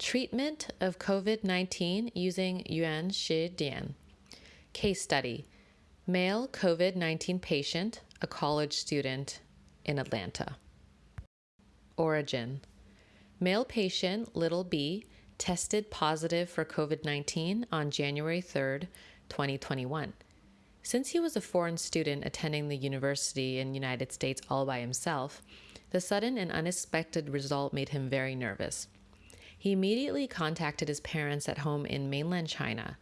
Treatment of COVID 19 using Yuan Shi Dian. Case study Male COVID 19 patient, a college student in Atlanta. Origin Male patient, little b, tested positive for COVID 19 on January 3, 2021. Since he was a foreign student attending the university in the United States all by himself, the sudden and unexpected result made him very nervous. He immediately contacted his parents at home in mainland China.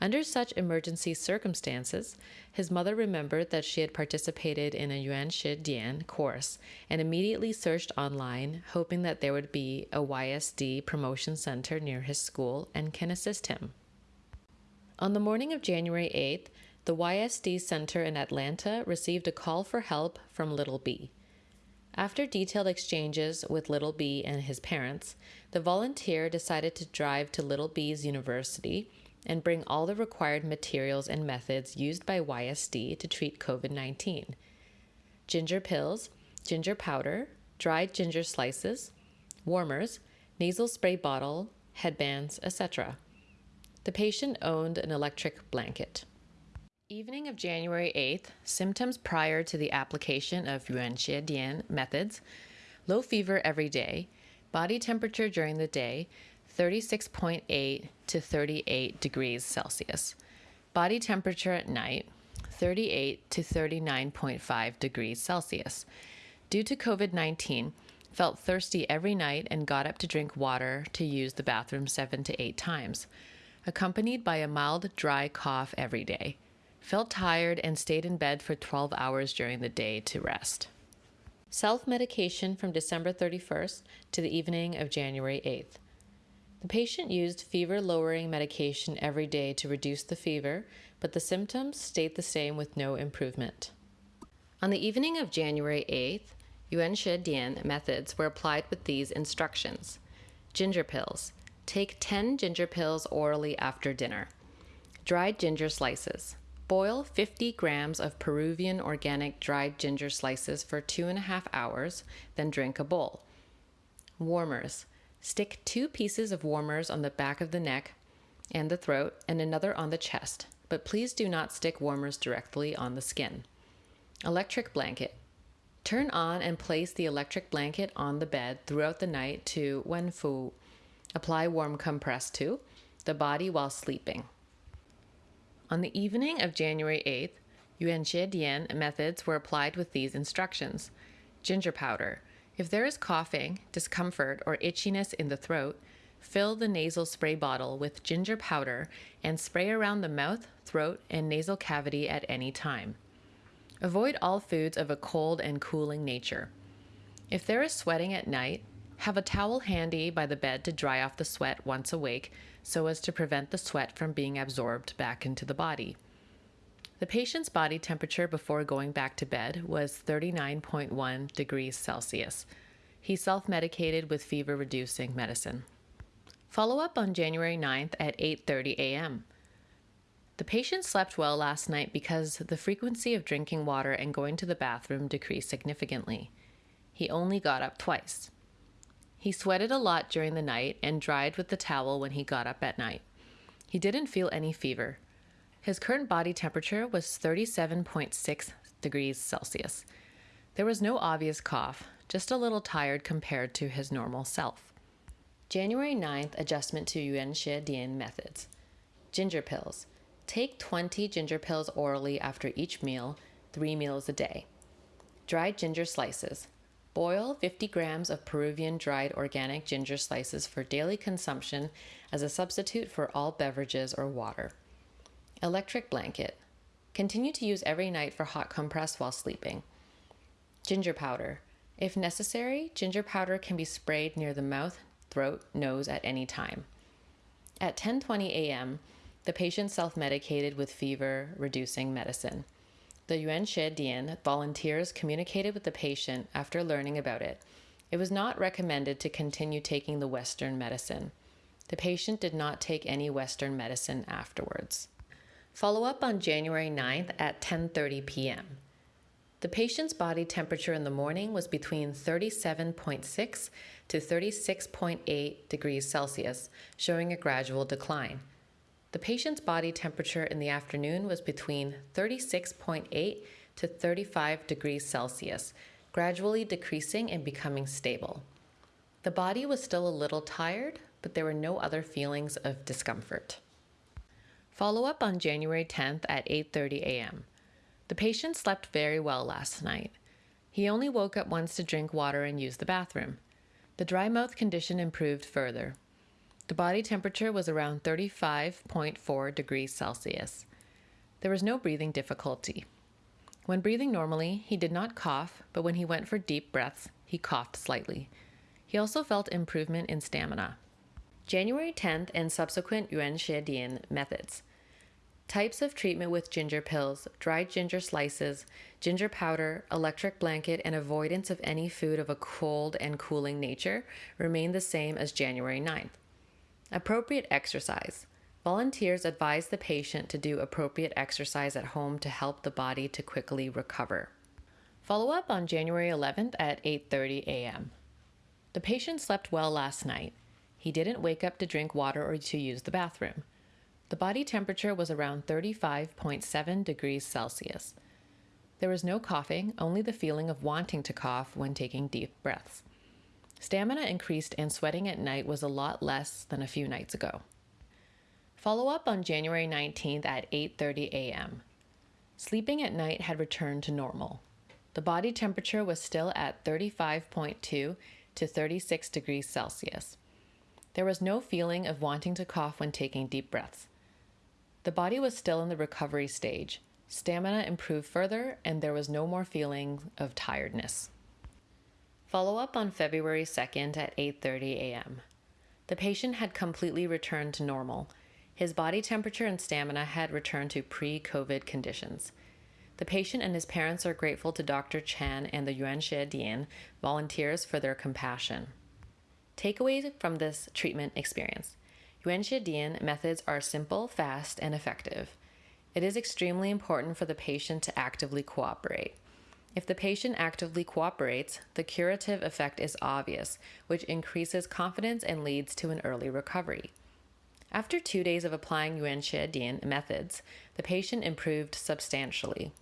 Under such emergency circumstances, his mother remembered that she had participated in a Yuan Shi Dian course and immediately searched online, hoping that there would be a YSD promotion center near his school and can assist him. On the morning of January 8th, the YSD Center in Atlanta received a call for help from Little B. After detailed exchanges with Little B and his parents, the volunteer decided to drive to Little B's university and bring all the required materials and methods used by YSD to treat COVID 19 ginger pills, ginger powder, dried ginger slices, warmers, nasal spray bottle, headbands, etc. The patient owned an electric blanket. Evening of January 8th, symptoms prior to the application of Yuan Shi Dian methods low fever every day, body temperature during the day 36.8 to 38 degrees Celsius, body temperature at night 38 to 39.5 degrees Celsius. Due to COVID 19, felt thirsty every night and got up to drink water to use the bathroom seven to eight times, accompanied by a mild dry cough every day felt tired, and stayed in bed for 12 hours during the day to rest. Self medication from December 31st to the evening of January 8th. The patient used fever lowering medication every day to reduce the fever, but the symptoms stayed the same with no improvement. On the evening of January 8th, Yuan Shi Dian methods were applied with these instructions Ginger pills. Take 10 ginger pills orally after dinner. Dried ginger slices. Boil 50 grams of Peruvian organic dried ginger slices for two and a half hours, then drink a bowl. Warmers. Stick two pieces of warmers on the back of the neck and the throat and another on the chest, but please do not stick warmers directly on the skin. Electric blanket. Turn on and place the electric blanket on the bed throughout the night to Wenfu. Apply warm compress to the body while sleeping. On the evening of January 8th, Yuan Shi Dian methods were applied with these instructions. Ginger powder. If there is coughing, discomfort, or itchiness in the throat, fill the nasal spray bottle with ginger powder and spray around the mouth, throat, and nasal cavity at any time. Avoid all foods of a cold and cooling nature. If there is sweating at night, have a towel handy by the bed to dry off the sweat once awake so as to prevent the sweat from being absorbed back into the body. The patient's body temperature before going back to bed was 39.1 degrees Celsius. He self medicated with fever reducing medicine. Follow up on January 9th at 8:30 a.m. The patient slept well last night because the frequency of drinking water and going to the bathroom decreased significantly. He only got up twice. He sweated a lot during the night and dried with the towel when he got up at night. He didn't feel any fever. His current body temperature was 37.6 degrees Celsius. There was no obvious cough, just a little tired compared to his normal self. January 9th adjustment to Yuan Shi Dian methods. Ginger pills. Take 20 ginger pills orally after each meal, three meals a day. Dried ginger slices. Boil 50 grams of Peruvian dried organic ginger slices for daily consumption as a substitute for all beverages or water. Electric blanket. Continue to use every night for hot compress while sleeping. Ginger powder. If necessary, ginger powder can be sprayed near the mouth, throat, nose at any time. At 10:20 a.m., the patient self-medicated with fever reducing medicine. The Yuan Shi Dian volunteers communicated with the patient after learning about it. It was not recommended to continue taking the Western medicine. The patient did not take any Western medicine afterwards. Follow up on January 9th at 10:30 p.m. The patient's body temperature in the morning was between 37.6 to 36.8 degrees Celsius, showing a gradual decline. The patient's body temperature in the afternoon was between 36.8 to 35 degrees Celsius, gradually decreasing and becoming stable. The body was still a little tired, but there were no other feelings of discomfort. Follow up on January 10th at 8:30 a.m. The patient slept very well last night. He only woke up once to drink water and use the bathroom. The dry mouth condition improved further. The body temperature was around 35.4 degrees Celsius. There was no breathing difficulty. When breathing normally, he did not cough, but when he went for deep breaths, he coughed slightly. He also felt improvement in stamina. January 10th and subsequent Yuan Shi Dian methods. Types of treatment with ginger pills, dried ginger slices, ginger powder, electric blanket, and avoidance of any food of a cold and cooling nature remain the same as January 9th. Appropriate exercise. Volunteers advise the patient to do appropriate exercise at home to help the body to quickly recover. Follow up on January 11th at 8:30 a.m. The patient slept well last night. He didn't wake up to drink water or to use the bathroom. The body temperature was around 35.7 degrees Celsius. There was no coughing, only the feeling of wanting to cough when taking deep breaths. Stamina increased and sweating at night was a lot less than a few nights ago. Follow up on January 19th at 8:30 a.m. Sleeping at night had returned to normal. The body temperature was still at 35.2 to 36 degrees Celsius. There was no feeling of wanting to cough when taking deep breaths. The body was still in the recovery stage. Stamina improved further, and there was no more feeling of tiredness. Follow up on February 2nd at 8:30 a.m. The patient had completely returned to normal. His body temperature and stamina had returned to pre-COVID conditions. The patient and his parents are grateful to Dr. Chan and the Yuan Shi Dian volunteers for their compassion. Takeaways from this treatment experience. Yuan Shi Dian methods are simple, fast, and effective. It is extremely important for the patient to actively cooperate. If the patient actively cooperates, the curative effect is obvious, which increases confidence and leads to an early recovery. After two days of applying Yuan Shi Dian methods, the patient improved substantially.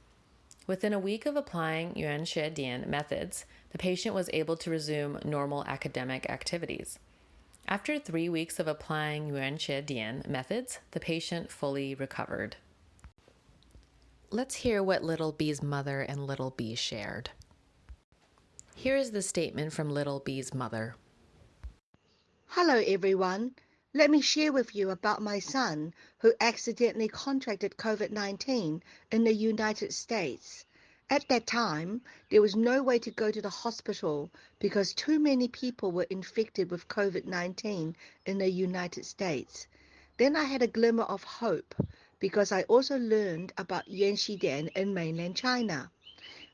Within a week of applying Yuan Shi Dian methods, the patient was able to resume normal academic activities. After three weeks of applying Yuan Shi Dian methods, the patient fully recovered. Let's hear what Little B's mother and Little B shared. Here is the statement from Little B's mother. Hello, everyone. Let me share with you about my son who accidentally contracted COVID 19 in the United States. At that time, there was no way to go to the hospital because too many people were infected with COVID 19 in the United States. Then I had a glimmer of hope because I also learned about Yuan Shidian in mainland China.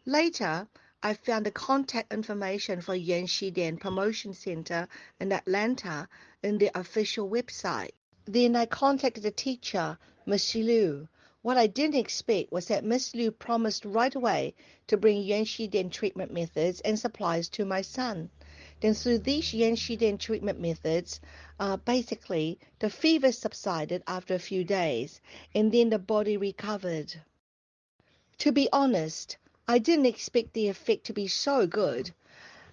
Later, I found the contact information for Yuan Shidian Promotion Center in Atlanta in their official website. Then I contacted the teacher, Miss Liu, what I didn't expect was that Miss Liu promised right away to bring Yuan Shidian treatment methods and supplies to my son. Then through these Yuan Shidian treatment methods, uh, basically the fever subsided after a few days and then the body recovered. To be honest, I didn't expect the effect to be so good.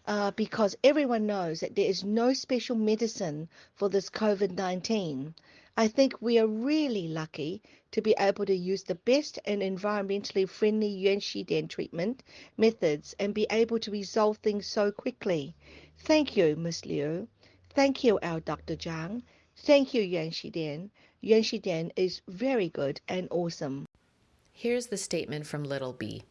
Uh, because everyone knows that there is no special medicine for this COVID 19. I think we are really lucky to be able to use the best and environmentally friendly Yuan Shidian treatment methods and be able to resolve things so quickly. Thank you, Ms. Liu. Thank you, our Dr. Zhang. Thank you, Yuan Shidian. Yuan Shidian is very good and awesome. Here's the statement from Little B.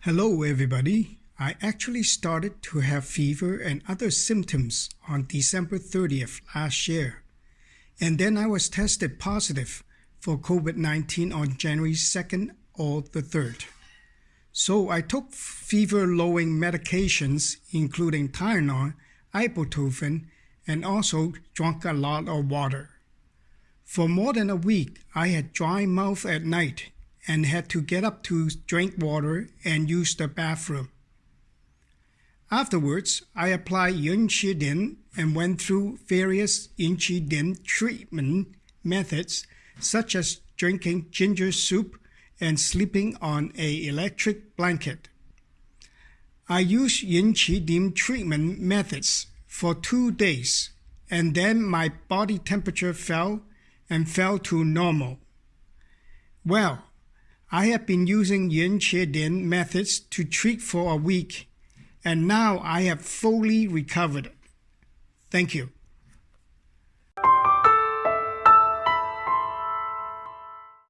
Hello, everybody. I actually started to have fever and other symptoms on December 30th last year. And then I was tested positive for COVID 19 on January 2nd or the 3rd. So I took fever lowering medications, including Tylenol, ibuprofen, and also drank a lot of water. For more than a week, I had dry mouth at night and had to get up to drink water and use the bathroom. Afterwards, I applied Yun Qi Din and went through various Yin Din treatment methods, such as drinking ginger soup and sleeping on a electric blanket. I used Yin Qi Din treatment methods for two days, and then my body temperature fell and fell to normal. Well, I have been using Yin Qi Din methods to treat for a week, and now I have fully recovered. Thank you.